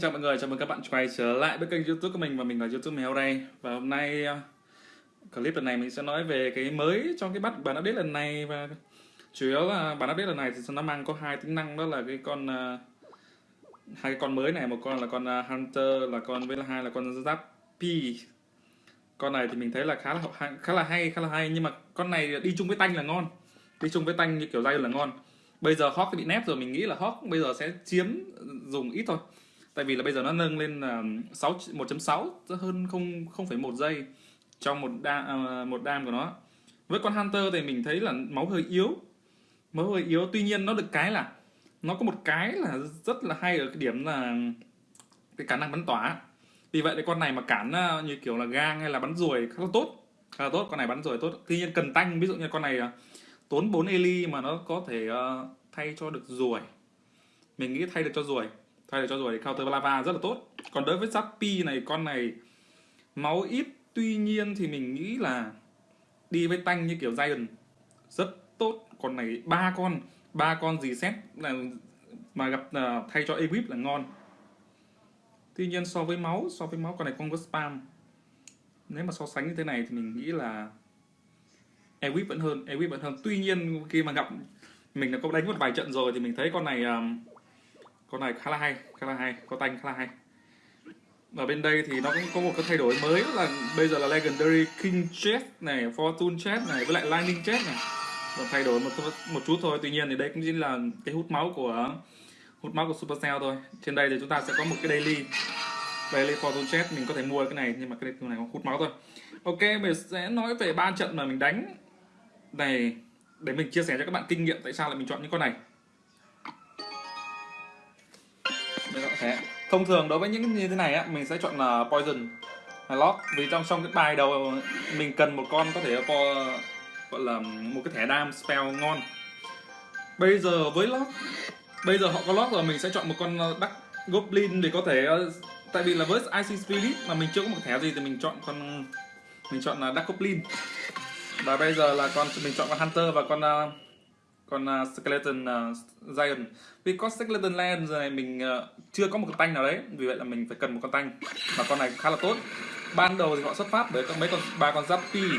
xin chào mọi người, chào mừng các bạn quay trở lại với kênh youtube của mình và mình là youtube mèo đây Và hôm nay à, clip lần này mình sẽ nói về cái mới trong cái bắt bản update lần này Và chủ yếu là bản update lần này thì nó mang có hai tính năng đó là cái con à, hai cái con mới này, một con là con à, Hunter là con với là hai là con Zappy. Con này thì mình thấy là khá là khá là hay, khá là hay nhưng mà con này đi chung với tanh là ngon. Đi chung với tanh như kiểu dây là ngon. Bây giờ Hawk bị nép rồi mình nghĩ là Hawk bây giờ sẽ chiếm dùng ít thôi tại vì là bây giờ nó nâng lên là 6 1.6 hơn không 0,1 giây trong một đa à, một đam của nó. Với con Hunter thì mình thấy là máu hơi yếu. Máu hơi yếu tuy nhiên nó được cái là nó có một cái là rất là hay ở cái điểm là cái khả năng bắn tỏa. Vì vậy thì con này mà cản à, như kiểu là gang hay là bắn ruồi khá là tốt khá là tốt. Con này bắn ruồi tốt. Tuy nhiên cần tanh ví dụ như con này à, tốn 4 eli mà nó có thể thay cho được ruồi. Mình nghĩ thay được cho ruồi thay cho cho thì counter lava rất là tốt. Còn đối với Zappy này con này máu ít tuy nhiên thì mình nghĩ là đi với tanh như kiểu Giant rất tốt. Con này ba con ba con gì xét là mà gặp uh, thay cho equip là ngon. Tuy nhiên so với máu so với máu con này không có spam. Nếu mà so sánh như thế này thì mình nghĩ là Ewip vẫn hơn Ewip vẫn hơn. Tuy nhiên khi mà gặp mình đã có đánh một vài trận rồi thì mình thấy con này um, con này khá là hay, khá là hay. Có tanh khá là hay. Ở bên đây thì nó cũng có một cái thay đổi mới là bây giờ là legendary king chest này, fortune chest này, với lại lightning chest này. Và thay đổi một một chút thôi. Tuy nhiên thì đây cũng chính là cái hút máu của, hút máu của supercell thôi. Trên đây thì chúng ta sẽ có một cái daily daily fortune chest mình có thể mua cái này, nhưng mà cái này hút máu thôi. Ok, mình sẽ nói về ba trận mà mình đánh. Này, để mình chia sẻ cho các bạn kinh nghiệm tại sao lại mình chọn những con này. Đấy. thông thường đối với những như thế này á mình sẽ chọn ờ, là poison hay lock vì trong trong cái bài đầu mình cần một con có thể ờ, có gọi là một cái thẻ dam spell ngon. Bây giờ với lock bây giờ họ có lock rồi mình sẽ chọn một con ờ, đắc goblin để có thể tại vì là với ic spirit mà mình chưa có một thẻ gì thì mình chọn con mình chọn là đắc goblin. Và bây giờ là con mình chọn con hunter và con uh, con uh, skeleton uh, giant. Vì có skeleton land này mình uh, chưa có một con tanh nào đấy. Vì vậy là mình phải cần một con tanh. Và con này khá là tốt. Ban đầu thì họ xuất phát bởi mấy con ba con zappy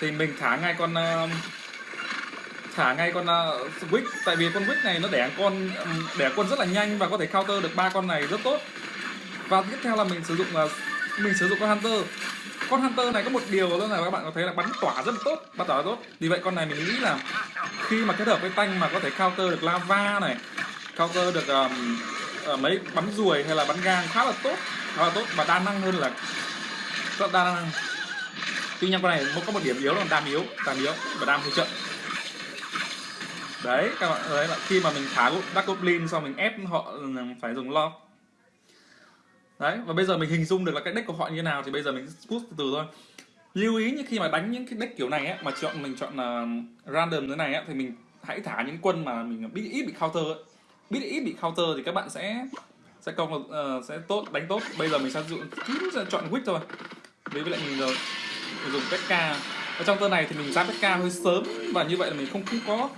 thì mình thả ngay con uh, thả ngay con uh, wick. Tại vì con wick này nó đẻ con đẻ quân rất là nhanh và có thể counter được ba con này rất tốt. Và tiếp theo là mình sử dụng là uh, mình sử dụng con hunter. Con hunter này có một điều đó là các bạn có thấy là bắn tỏa rất là tốt bắn tỏa rất tốt. Vì vậy con này mình nghĩ là khi mà kết hợp với tanh mà có thể counter được lava này counter được um, uh, mấy bắn ruồi hay là bắn gang khá là tốt khá là tốt và đa năng hơn là rất đa năng. Tuy nhiên con này có một điểm yếu là đam yếu đam yếu và đam hơi chậm. Đấy các bạn thấy là khi mà mình thả đắc Goblin xong mình ép họ ừ, phải dùng lo đấy và bây giờ mình hình dung được là cái deck của họ như thế nào thì bây giờ mình push từ từ thôi. Lưu ý như khi mà đánh những cái deck kiểu này á mà chọn mình chọn là random thế này á thì mình hãy thả những quân mà mình biết ít bị counter ấy. biết ít bị counter thì các bạn sẽ sẽ công uh, sẽ tốt đánh tốt. Bây giờ mình sẽ dụng sẽ chọn quick thôi. Đối với lại mình rồi mình dùng pk ở trong tơ này thì mình ra pk hơi sớm và như vậy là mình không không có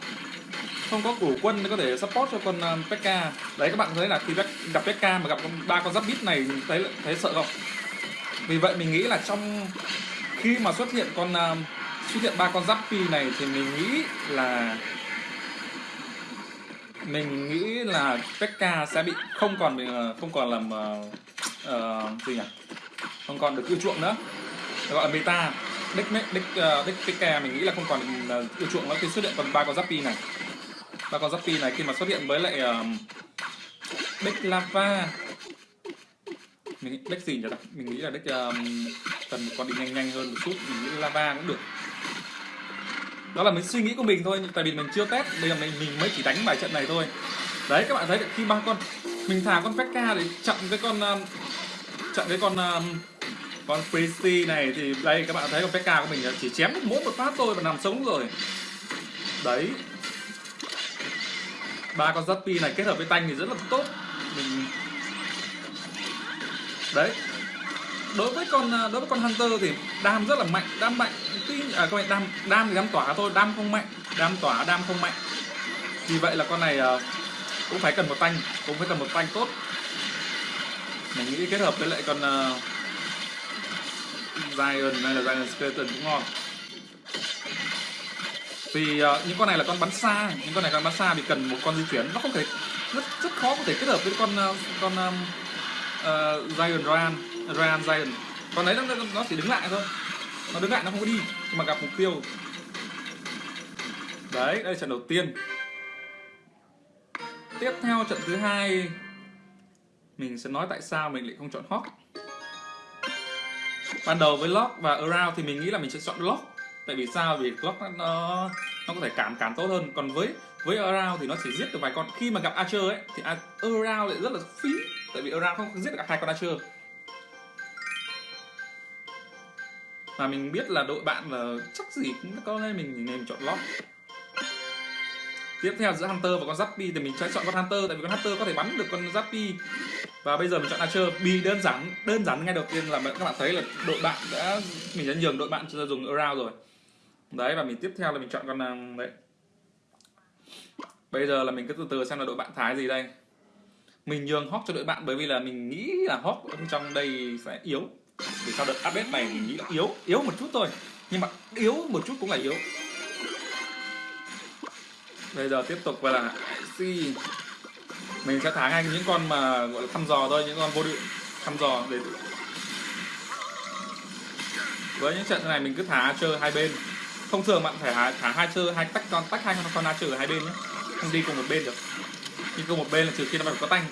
không có đủ quân để có thể support cho con um, Pekka đấy các bạn thấy là khi gặp Pekka mà gặp ba con giáp bit này thấy thấy sợ không? Vì vậy mình nghĩ là trong khi mà xuất hiện con um, xuất hiện ba con giáp pi này thì mình nghĩ là mình nghĩ là Pekka sẽ bị không còn bị uh, không còn làm uh, uh, gì nhỉ? Không còn được yêu chuộng nữa. Gọi là meta deck deck đích deck uh, Pekka mình nghĩ là không còn yêu chuộng nữa khi xuất hiện còn ba con giáp pi này và con Zappy này khi mà xuất hiện với lại um, deck lava. Mình deck gì nhỉ? Mình nghĩ là deck um, cần một con đi nhanh nhanh hơn một chút. Mình nghĩ lava cũng được. Đó là mình suy nghĩ của mình thôi tại vì mình chưa test bây giờ mình mình mới chỉ đánh bài trận này thôi. Đấy các bạn thấy khi ba con mình thả con Pekka để chặn cái con um, chặn cái con um, con Priesty này thì đây các bạn thấy con Pekka của mình chỉ chém một mỗi một phát thôi và nằm sống rồi. Đấy ba con Zappy này kết hợp với tanh thì rất là tốt. Mình đấy. Đối với con à, đối với con Hunter thì đam rất là mạnh. Đam mạnh tuy à các bạn đam đam thì đam tỏa thôi đam không mạnh. Đam tỏa đam không mạnh. Vì vậy là con này uh, cũng phải cần một tanh cũng phải cần một tanh tốt. Mình nghĩ kết hợp với lại con uh, Zion hay là Zion Skeleton cũng ngon vì uh, những con này là con bắn xa những con này con bắn xa thì cần một con di chuyển. Nó không thể rất rất khó có thể kết hợp với con uh, con um, uh, Zion Ryan Ryan Zion con đấy nó, nó chỉ đứng lại thôi. Nó đứng lại nó không có đi nhưng mà gặp mục tiêu. Đấy đây là trận đầu tiên. Tiếp theo trận thứ hai. Mình sẽ nói tại sao mình lại không chọn Hawk. Ban đầu với Lock và Around thì mình nghĩ là mình sẽ chọn Lock tại vì sao? Vì Lock nó nó có thể cản cản tốt hơn. Còn với với Around thì nó chỉ giết được vài con. Khi mà gặp Archer ấy, thì Around lại rất là phí. Tại vì Around không giết được hai con Archer. Mà mình biết là đội bạn là chắc gì cũng có nên mình nên chọn Lock tiếp theo giữa Hunter và con Zappy thì mình sẽ chọn con Hunter. Tại vì con Hunter có thể bắn được con Zappy và bây giờ mình chọn Archer. Bị đơn giản đơn giản ngay đầu tiên là các bạn thấy là đội bạn đã, mình đã nhường đội bạn cho dùng around rồi đấy, và mình tiếp theo là mình chọn con đấy. Bây giờ là mình cứ từ từ xem là đội bạn thái gì đây. Mình nhường hawk cho đội bạn bởi vì là mình nghĩ là hawk ở trong đây sẽ yếu. Vì sao đợt update này mình nghĩ là yếu yếu một chút thôi. Nhưng mà yếu một chút cũng là yếu. Bây giờ tiếp tục và là si mình sẽ thả ngay những con mà, gọi là, thăm dò thôi, những con vô định thăm dò để với những trận này mình cứ thả chơi hai bên thông thường bạn phải thả, thả hai chơi hai tách con tách hai con con trừ ở hai bên nhé. Không đi cùng một bên được. Đi cùng một bên là trừ khi nó phải có tanh.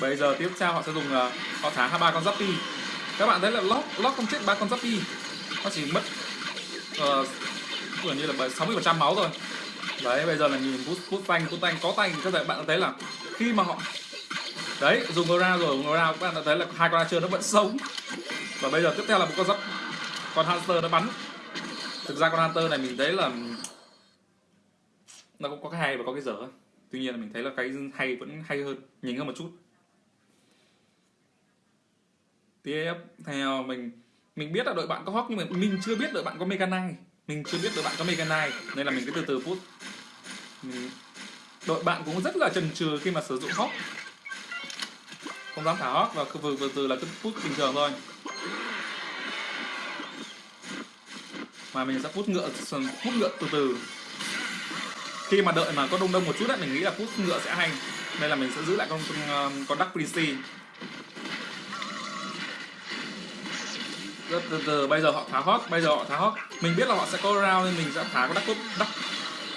Bây giờ tiếp theo họ sẽ dùng uh, họ thả hai ba con giáp các bạn thấy là lót lót không chết ba con giáp nó chỉ mất ờ, uh, gần như là 60 phần trăm máu rồi. đấy bây giờ là nhìn bút bút tanh bút tanh có tanh. Các bạn thấy là khi mà họ đấy dùng ra rồi dùng ra các bạn đã thấy là hai con archer nó vẫn sống. Và bây giờ tiếp theo là một con giáp con hamster nó bắn thực ra con hunter này mình thấy là nó cũng có cái hay và có cái dở. Tuy nhiên là mình thấy là cái hay vẫn hay hơn nhìn hơn một chút. Tiếp theo ờ, mình mình biết là đội bạn có hóc nhưng mà mình chưa biết đội bạn có mega knight. Mình chưa biết đội bạn có mega knight, nên là mình cứ từ từ put ừ. đội bạn cũng rất là chần chừ khi mà sử dụng hóc không dám thả hóc và vừa từ từ là cứ put bình thường thôi mà mình sẽ hút ngựa hút ngựa từ từ. Khi mà đợi mà có đông đông một chút đấy mình nghĩ là hút ngựa sẽ hay. Nên là mình sẽ giữ lại con con, ờ, con Dark Prince từ, từ từ bây giờ họ thả hot bây giờ họ thả hot mình biết là họ sẽ có round nên mình sẽ thả con Dark Dark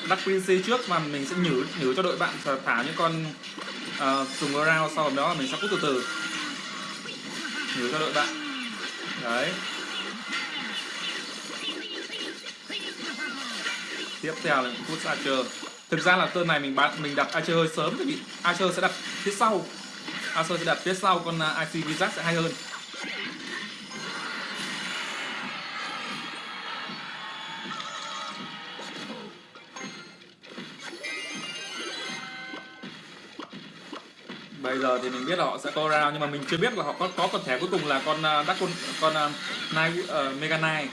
Dark Prince trước mà mình sẽ nhử nhử cho đội bạn thả những con ờ, uh, dùng round sau đó là mình sẽ hút từ từ. Nhử cho đội bạn. Đấy. Tiếp theo là phút Archer. Thực ra là tên này mình bán mình đặt Archer hơi sớm thì Archer sẽ đặt phía sau. Archer sẽ đặt phía sau con à, IC Wizard sẽ hay hơn. Bây giờ thì mình biết là họ sẽ có round nhưng mà mình chưa biết là họ có có con thẻ cuối cùng là con à, uh, đắc con con uh, Nine, uh, Mega Nine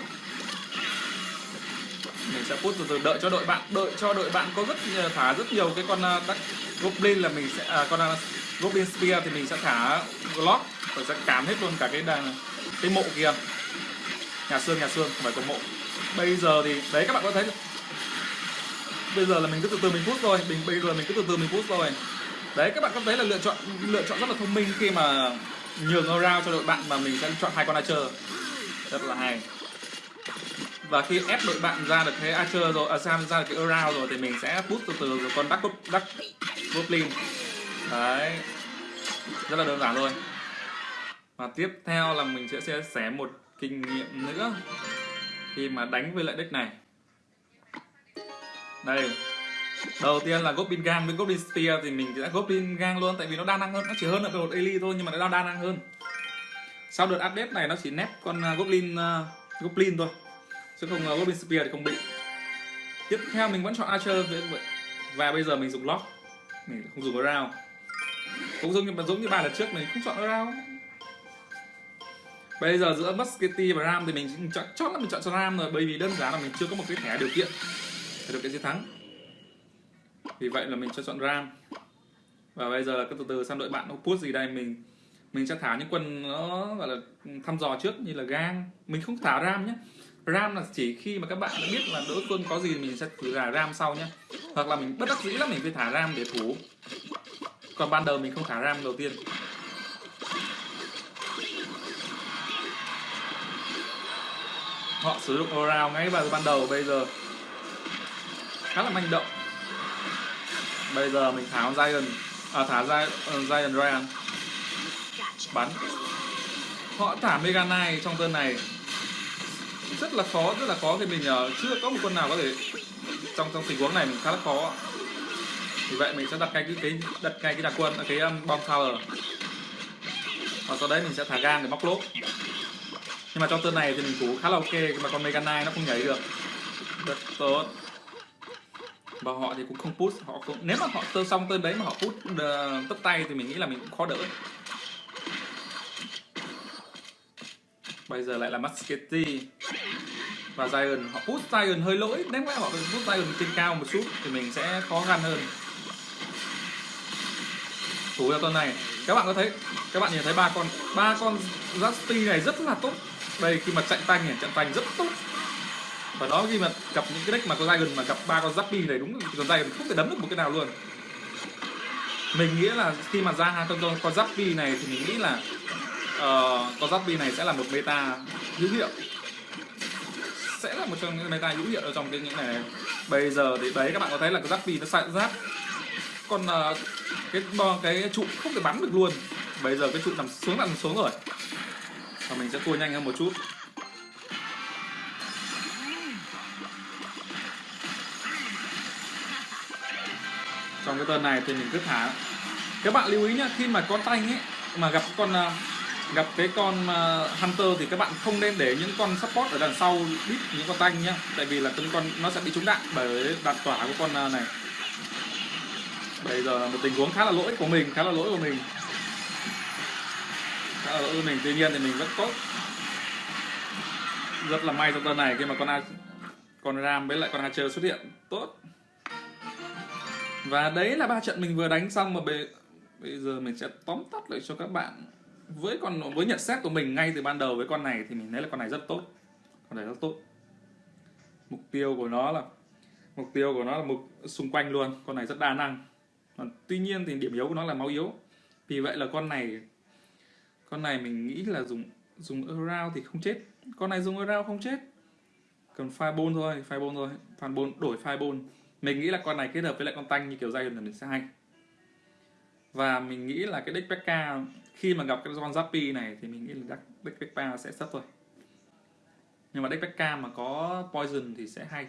mình sẽ put từ từ đợi cho đội bạn đợi cho đội bạn có rất thả rất nhiều cái con uh, Goblin là mình sẽ à, con uh, Goblin Spear thì mình sẽ thả block và sẽ cám hết luôn cả cái đàn cái mộ kia. Nhà xương nhà xương không phải con mộ. Bây giờ thì đấy các bạn có thấy bây giờ là mình cứ từ từ mình put rồi mình bây giờ mình cứ từ từ mình put rồi đấy các bạn có thấy là lựa chọn lựa chọn rất là thông minh khi mà nhường around cho đội bạn mà mình sẽ chọn hai con archer. Rất là hay và khi ép đội bạn ra được cái archer à, rồi à, sam ra được cái around rồi thì mình sẽ boost từ từ rồi con duck duck goblin đấy. Rất là đơn giản thôi. Và tiếp theo là mình sẽ chia sẻ một kinh nghiệm nữa. Khi mà đánh với lại deck này. Đây. Đầu tiên là goblin gang. Với goblin spear thì mình sẽ goblin gang luôn tại vì nó đa năng hơn nó chỉ hơn là một elite thôi nhưng mà nó đa năng hơn. Sau đợt update này nó chỉ nép con à, goblin uh, à, goblin thôi chứ không uh, Robin spear thì không bị. Tiếp theo mình vẫn chọn archer và bây giờ mình dùng lock. Mình không dùng Around cũng giống như giống như ba lần trước mình không chọn Around bây giờ giữa musketeer và ram thì mình chọn chót là mình chọn cho ram rồi bởi vì đơn giản là mình chưa có một cái thẻ điều kiện. Để được cái chiến thắng. Vì vậy là mình cho chọn ram. Và bây giờ cứ từ từ sang đội bạn nó push gì đây mình mình sẽ thả những quân nó gọi là thăm dò trước như là gang. Mình không thả ram nhé ram là chỉ khi mà các bạn đã biết là đối phương có gì mình sẽ thử thả ram sau nhé hoặc là mình bất đắc dĩ lắm mình phải thả ram để thủ. Còn ban đầu mình không thả ram đầu tiên. Họ sử dụng around ngay vào ban đầu bây giờ khá là manh động. Bây giờ mình thả Zion à, thả Zion ờ, uh, Ryan. Bắn. Họ thả Mega Knight trong turn này rất là khó rất là khó thì mình uh, chưa có một con nào có thể trong trong tình huống này mình khá là khó vì vậy mình sẽ đặt ngay cái, cái đặt ngay cái đặc quân ờ, cái um, bom tower và sau đấy mình sẽ thả gan để móc lốp. Nhưng mà trong turn này thì mình cũng khá là ok mà con Mega nó không nhảy được. Rất tốt. Và họ thì cũng không push họ cũng nếu mà họ tơ xong tên đấy mà họ push uh, ờ, tất tay thì mình nghĩ là mình cũng khó đỡ. Bây giờ lại là Musketti và Zion, họ push Zion hơi lỗi. Nếu mà họ push Zion trên cao một chút thì mình sẽ khó khăn hơn. Thủ ra tuần này. Các bạn có thấy, các bạn nhìn thấy ba con ba con Justy này rất là tốt. Đây, khi mà chạy tanh nhỉ chạy tanh rất tốt. Và đó, khi mà gặp những cái deck mà có Dragon mà gặp ba con Zappy này đúng còn Dragon không thể đấm được một cái nào luôn. Mình nghĩ là khi mà ra hai con con Zappy này thì mình nghĩ là uh, con Zappy này sẽ là một meta hữu hiệu. Sẽ là một trong những meta hữu hiệu ở trong cái những này. Bây giờ thì đấy các bạn có thấy là cái Zappy nó xạ giáp. Còn uh, ờ, cái cái trụ không thể bắn được luôn. Bây giờ cái trụ nằm xuống nằm xuống rồi. Và mình sẽ tua nhanh hơn một chút. Trong cái tuần này thì mình cứ thả. Các bạn lưu ý nhá khi mà con tanh ấy mà gặp con uh, gặp cái con uh, hunter thì các bạn không nên để những con support ở đằng sau đít những con tanh nhá. Tại vì là từng con nó sẽ bị trúng đạn bởi đạn tỏa của con uh, này. Bây giờ là một tình huống khá là lỗi của mình khá là lỗi của mình. Khá là lỗi của mình. Tuy nhiên thì mình vẫn tốt. Rất là may trong tuần này khi mà con con ram với lại con hatcher xuất hiện. Tốt. Và đấy là ba trận mình vừa đánh xong mà bây, bây giờ mình sẽ tóm tắt lại cho các bạn với con, với nhận xét của mình ngay từ ban đầu với con này thì mình thấy là con này rất tốt. Con này rất tốt. Mục tiêu của nó là, mục tiêu của nó là mục xung quanh luôn. Con này rất đa năng. Còn tuy nhiên thì điểm yếu của nó là máu yếu. Vì vậy là con này con này mình nghĩ là dùng dùng around thì không chết. Con này dùng around không chết. Cần fireball thôi fireball thôi. Fireball đổi fireball mình nghĩ là con này kết hợp với lại con tanh như kiểu dây là mình sẽ hay. Và mình nghĩ là cái deck Pekka khi mà gặp cái con Zappy này thì mình nghĩ là deck Pekka sẽ sắp thôi. Nhưng mà deck Pekka mà có poison thì sẽ hay.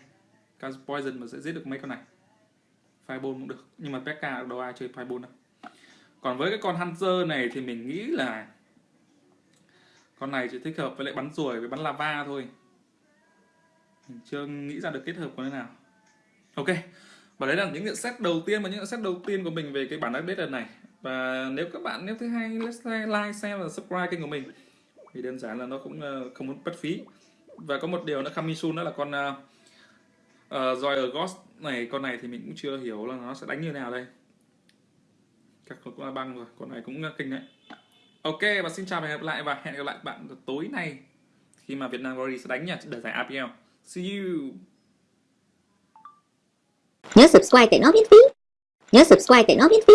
Cái poison mà sẽ giết được mấy con này? Fireball cũng được. Nhưng mà Pekka đâu ai chơi fireball đâu. Còn với cái con Hunter này thì mình nghĩ là con này chỉ thích hợp với lại bắn ruồi với bắn lava thôi. Mình chưa nghĩ ra được kết hợp của thế nào. Ok. Và đấy là những nhận xét đầu tiên, và những nhận xét đầu tiên của mình về cái bản update lần này và nếu các bạn nếu thấy hay like share và subscribe kênh của mình. Thì đơn giản là nó cũng ờ, không muốn bất phí. Và có một điều nữa coming soon đó là con uh, uh, Ghost này con này thì mình cũng chưa hiểu là nó sẽ đánh như nào đây. Các cũng là băng rồi con này cũng kinh đấy. Ok và xin chào và hẹn gặp lại và hẹn gặp lại bạn tối nay khi mà Việt Nam Glory sẽ đánh nhà để giải APL see you. Nhớ subscribe để nó miễn phí. Nhớ subscribe để nó miễn phí.